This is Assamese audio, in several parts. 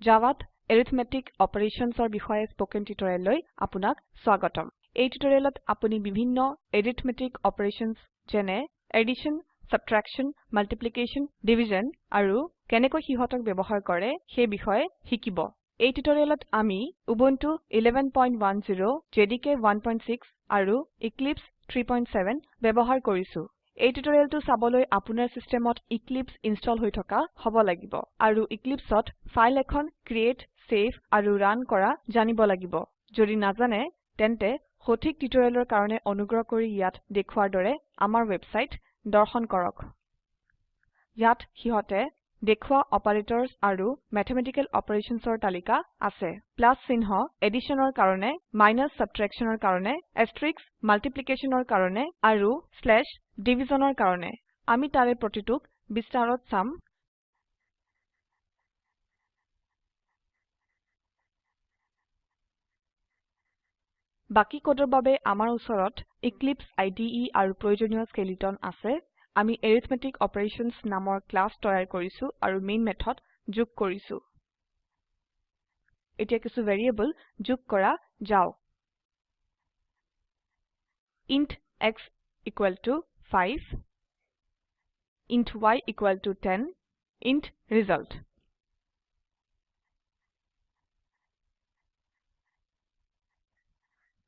জাভাত এৰিথমেটিক অপাৰেশ্যনছৰ বিষয়ে স্পকেন টিউটোৰিয়েললৈ আপোনাক স্বাগতম। এই টিউটোৰিয়েলত আপুনি বিভিন্ন এৰিথমেটিক অপাৰেশ্যনছ যেনে এডিশ্যন সাবট্ৰেকশ্যন মাল্টিপ্লিকেশ্যন ডিভিজন আৰু কেনেকৈ সিহতক ব্যবহাৰ কৰে সেই বিষয়ে শিকিব। এই টিউটোৰিয়েলত আমি উবুন্টু 1110 জেডিকে 16 আৰু এক্লিপছে 37 ব্যবহাৰ কৰিছো। এই টিউটোৰিয়েলটো চাবলৈ আপোনাৰ সিস্টেমত এক্লিপছে ইনস্টল হৈ থকা হব লাগিব আৰু Eclipseত ফাইল এখন ক্ৰিয়েট সেভ আৰু ৰান কৰা জানিব লাগিব। যদি নাজানে তেন্তে সঠিক টিউটোৰিয়েলৰ কাৰণে অনুগ্ৰহ কৰি ইয়াত দেখুৱাৰ দৰে আমাৰ ওয়েবসাইট দৰ্শন কৰক। ইয়াত সিহতে দেখুৱা অপাৰেটৰ্ছ আৰু মেথমেটিকেল অপাৰেশ্যনছৰ তালিকা আছে। প্লাছ চিহ্ন এডিশ্যনৰ কাৰণে মাইনাছ subtractionৰ কাৰণে এষ্টাৰিস্ক multiplicationৰ কাৰণে আৰু স্লেছ divisionৰ কাৰণে। আমি তাৰে প্ৰতিটোক বিস্তাৰত চাম। বাকি কোডৰ বাবে আমাৰ উচৰত এক্লিপছে ইদে আৰু প্ৰয়োজনীয় স্কেলেটন আছে। আমি এৰিথমেটিক অপাৰেশ্যনছ নামৰ ক্লাস তৈয়াৰ কৰিছো আৰু মেইন মেথড যোগ কৰিছো। এতিয়া কিছু ভ্যাৰিয়েবল যোগ কৰা যাওক। Int x 5 int y 10 int result.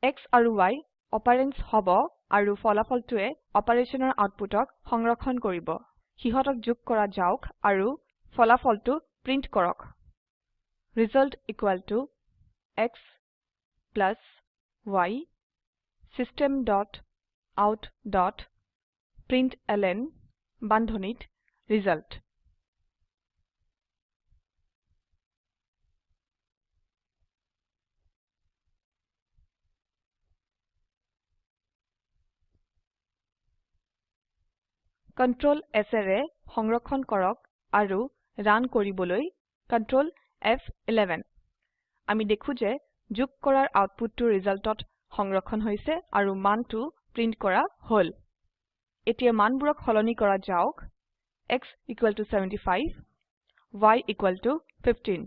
X আৰু y অপাৰেন্ডছ হব আৰু ফলাফলটোৱে অপাৰেশনৰ আউটপুটক সংৰক্ষণ কৰিব। সিহতক যোগ কৰা যাওক আৰু ফলাফলটো প্ৰিন্ট কৰক। Result x y system dot out dot println বান্ধনীত ৰিজাল্ট Ctrl S ৰে সংৰক্ষণ কৰক আৰু ৰান কৰিবলৈ Ctrl F11 আমি দেখো যে যোগ কৰাৰ আউটপুটটো ৰিজাল্টত সংৰক্ষণ হৈছে আৰু মানটো প্ৰিন্ট কৰা হল। এতিয়া মানবোৰক সলনি কৰা যাওক। X 75 y 15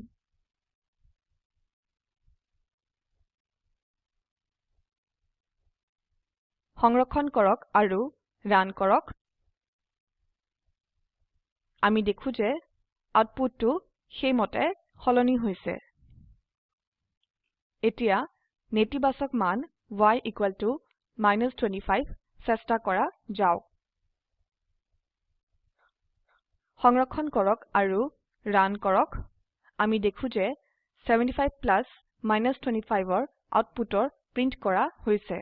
সংৰক্ষণ কৰক আৰু ৰান কৰক। আমি দেখো যে আউটপুটটো সেইমতে সলনি হৈছে। এতিয়া নেতিবাচক মান y 25 চেষ্টা কৰা যাওক। সংৰক্ষণ কৰক আৰু ৰান কৰক। আমি দেখো যে 75 প্লাছ 25ৰ আউটপুটৰ প্ৰিন্ট কৰা হৈছে।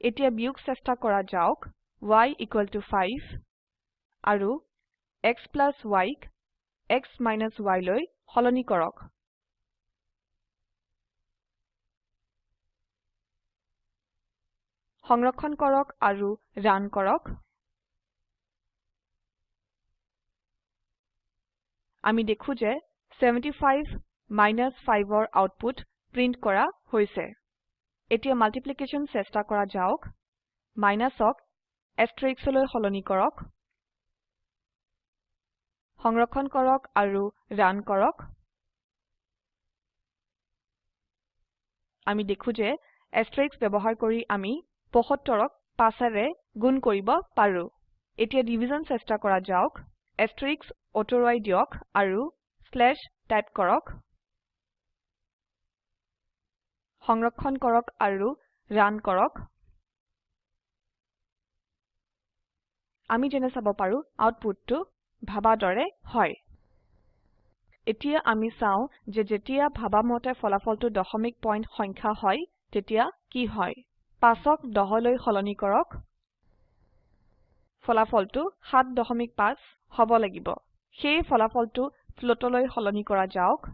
এতিয়া বিয়োগ চেষ্টা কৰা যাওক y 5 আৰু x y x y লৈ সলনি কৰক। সংৰক্ষণ কৰক আৰু ৰান কৰক। আমি দেখো যে 75 5ৰ আউটপুট প্ৰিন্ট কৰা হৈছে। এতিয়া মাল্টিপ্লিকেশ্যন চেষ্টা কৰা যাওক। মাইনাছক এষ্টাৰিস্কলৈ সলনি কৰক। সংৰক্ষণ কৰক আৰু ৰান কৰক। আমি দেখো যে এষ্টাৰিস্ক ব্যবহাৰ কৰি আমি 75ক 5 ৰে গুণ কৰিব পাৰো। এতিয়া ডিভিজন চেষ্টা কৰা যাওক এষ্টাৰিস্ক অতৰুৱাই দিয়ক আৰু স্লেছ টাইপ কৰক। সংৰক্ষণ কৰক আৰু ৰান কৰক। আমি যেনে চাব পাৰো আউটপুটটো ভাবা দৰে হয়। এতিয়া আমি চাও যে যেতিয়া ভাবা মতে ফলাফলটো দশমিক পইণ্ট সংখ্যা হয় তেতিয়া কি হয়। 5ক 10 লৈ সলনি কৰক। ফলাফলটো 7.5 হব লাগিব। সেই ফলাফলটো ফ্লোটলৈ সলনি কৰা যাওক।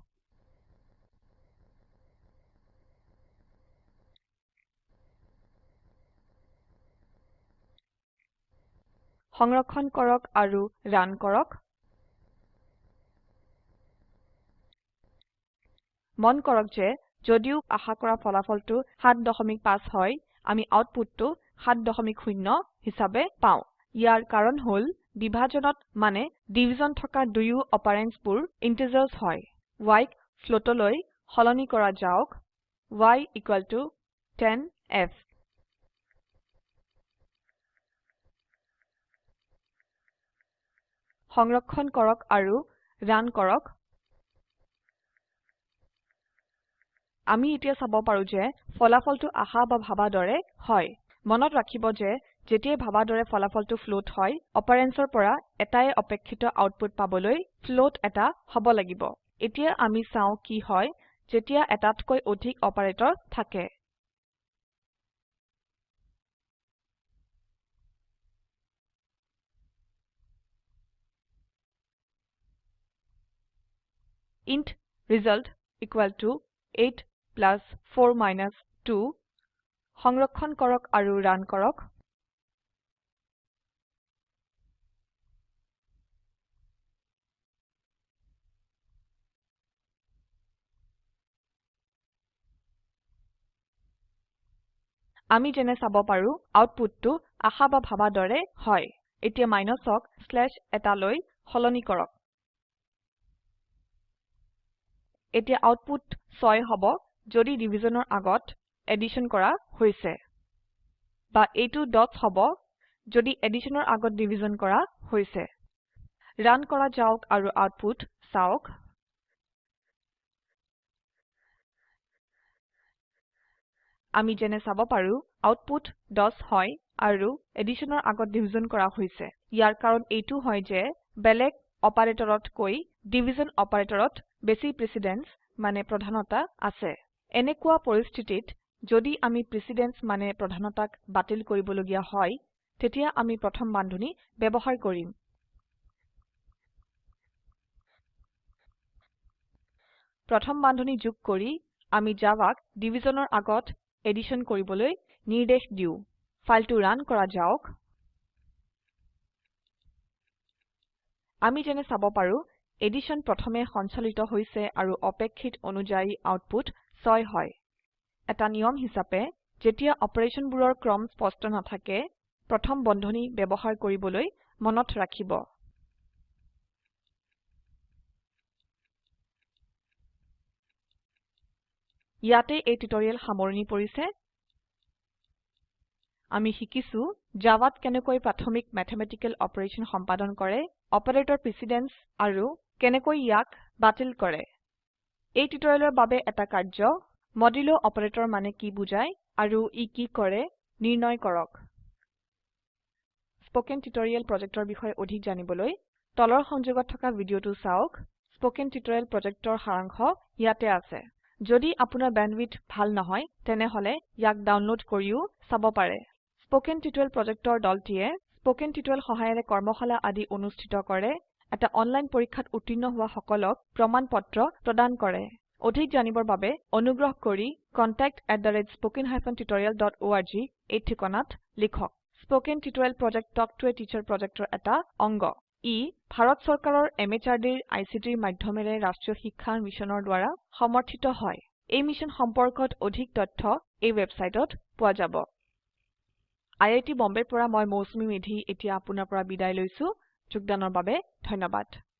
সংৰক্ষণ কৰক আৰু ৰান কৰক। মন কৰক যে যদিও আশা কৰা ফলাফলটো 7.5 হয় আমি আউটপুটটো 7.0 হিসাবে পাও। ইয়াৰ কাৰণ হল বিভাজনত মানে ডিভিজন থকা দুয়ো অপাৰেন্ডসবোৰ ইন্টিজাৰ্স হয়। y ক floatলৈ সলনি কৰা যাওক। y 10f সংৰক্ষণ কৰক আৰু ৰান কৰক। আমি এতিয়া চাব পাৰো যে ফলাফলটো আশা বা ভাবা দৰে হয়। মনত ৰাখিব যে যেতিয়াই ভাবা দৰে ফলাফলটো ফ্লোট হয় অপাৰেন্ডসৰ পৰা এটাই অপেক্ষিত আউটপুট পাবলৈ ফ্লোট এটা হব লাগিব। এতিয়া আমি চাও কি হয় যেতিয়া এটাতকৈ অধিক অপাৰেটৰ থাকে। ইণ্ট result 8 4 2 সংৰক্ষণ কৰক আৰু ৰান কৰক। আমি যেনে চাব পাৰো আউটপুটটো আশা বা ভাবা দৰে হয়। এতিয়া মাইনাছক স্লেছ এটালৈ সলনি কৰক। এতিয়া আউটপুট 6 হব। যদি ডিভিজনৰ আগত এডিশ্যন কৰা হৈছে। বা এইটো 10 হব যদি এডিশ্যনৰ আগত ডিভিজন কৰা হৈছে। ৰান কৰা যাওক আৰু আউটপুট চাওক। আমি যেনে চাব পাৰো আউটপুট 10 হয় আৰু এডিশ্যনৰ আগত ডিভিজন কৰা হৈছে। ইয়াৰ কাৰণ এইটো হয় যে বেলেগ অপাৰেটৰতকৈ ডিভিজন অপাৰেটৰত বেছি প্ৰেসিডেন্স মানে প্ৰধানতা আছে। এনেকুৱা পৰিস্থিতিত যদি আমি প্ৰেসিডেন্স মানে প্ৰধানতাক বাতিল কৰিবলগীয়া হয় তেতিয়া আমি প্ৰথম বান্ধনী ব্যবহাৰ কৰিম। প্ৰথম বান্ধনী যোগ কৰি আমি জাভাক ডিভিজনৰ আগত এডিশ্যন কৰিবলৈ নিৰ্দেশ দিও। ফাইলটো ৰান কৰা যাওক। আমি যেনে চাব পাৰো এডিশ্যন প্ৰথমে সঞ্চালিত হৈছে আৰু অপেক্ষিত অনুযায়ী আউটপুট 6 হয়। এটা নিয়ম হিচাপে যেতিয়া অপাৰেশনবোৰৰ ক্ৰম স্পষ্ট নাথাকে প্ৰথম বন্ধনী ব্যবহাৰ কৰিবলৈ মনত ৰাখিব। ইয়াতে এই টিউটৰিয়েল সামৰনি পৰিছে। আমি শিকিছো জাভাত কেনেকৈ প্ৰাথমিক মেথমেটিকেল অপাৰেশন সম্পাদন কৰে অপাৰেটৰ প্ৰেসিডেন্স আৰু কেনেকৈ ইয়াক বাতিল কৰে। এই টিউটৰিয়েলৰ বাবে এটা কাৰ্য মডুল অপাৰেটৰ মানে কি বুজায় আৰু ই কি কৰে নিৰ্ণয় কৰক। স্পোকেন টিউটৰিয়েল প্ৰজেক্টৰ বিষয়ে অধিক জানিবলৈ তলৰ সংযোগত থকা ভিডিঅটো চাওক। স্পোকেন টিউটৰিয়েল প্ৰজেক্টৰ সাৰাংশ ইয়াতে আছে। যদি আপোনাৰ বেণ্ডৱিডথ ভাল নহয় তেনেহলে ইয়াক ডাউনলোড কৰিও চাব পাৰে। স্পোকেন টিউটৰিয়েল প্ৰজেক্টৰ দলটিয়ে স্পোকেন টিউটৰিয়েল সহায়েৰে কৰ্মশালা আদি অনুষ্ঠিত কৰে। এটা অনলাইন পৰীক্ষাত উত্তীৰ্ণ হোৱা সকলক প্ৰমাণ পত্ৰ প্ৰদান কৰে। অধিক জানিবৰ বাবে অনুগ্ৰহ কৰি contactspoken tutorialorg এই ঠিকনাত লিখক। Spoken tutorial project talk to a teacher প্ৰজেক্টৰ এটা অংগ। ই ভাৰত চৰকাৰৰ MHRDৰ ICTৰ মাধ্যমেৰে ৰাষ্ট্ৰীয় শিক্ষা মিছনৰ দ্ৱাৰা সমৰ্থিত হয়। এই মিছন সম্পৰ্কত অধিক তথ্য এই ওয়েবসাইটত পোৱা যাব। আইআইটি বম্বেৰ পৰা মই মৌচুমী মেধি এতিয়া আপোনাৰ পৰা বিদায় লৈছো। যোগদানৰ বাবে ধন্যবাদ।